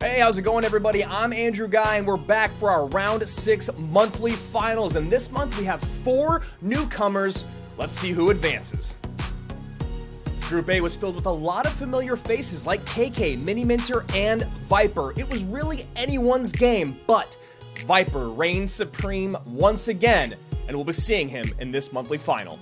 Hey, how's it going, everybody? I'm Andrew Guy, and we're back for our round six monthly finals. And this month we have four newcomers. Let's see who advances. Group A was filled with a lot of familiar faces like KK, Mini Minter, and Viper. It was really anyone's game, but Viper reigns supreme once again, and we'll be seeing him in this monthly final.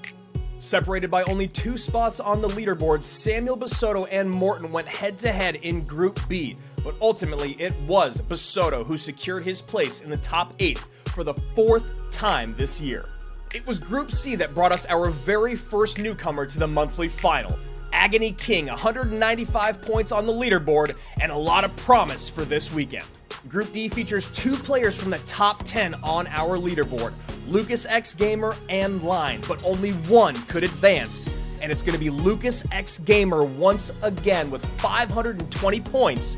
Separated by only two spots on the leaderboard, Samuel Basoto and Morton went head to head in Group B, but ultimately it was Basoto who secured his place in the top 8 for the fourth time this year. It was Group C that brought us our very first newcomer to the monthly final. Agony King, 195 points on the leaderboard, and a lot of promise for this weekend. Group D features two players from the top 10 on our leaderboard Lucas X Gamer and Line, but only one could advance. And it's going to be Lucas X Gamer once again with 520 points.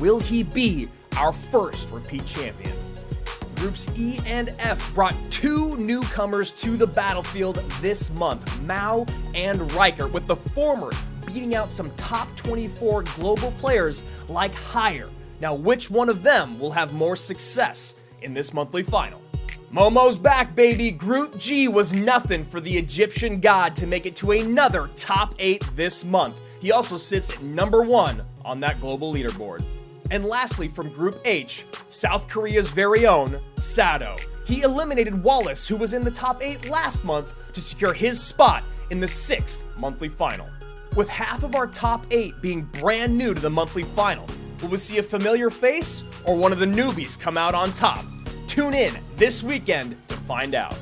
Will he be our first repeat champion? Groups E and F brought two newcomers to the battlefield this month Mao and Riker, with the former beating out some top 24 global players like Higher. Now, which one of them will have more success in this monthly final? Momo's back, baby. Group G was nothing for the Egyptian god to make it to another top 8 this month. He also sits number 1 on that global leaderboard. And lastly, from Group H, South Korea's very own Sado. He eliminated Wallace, who was in the top 8 last month, to secure his spot in the 6th monthly final. With half of our top 8 being brand new to the monthly final, will we see a familiar face or one of the newbies come out on top? Tune in this weekend to find out.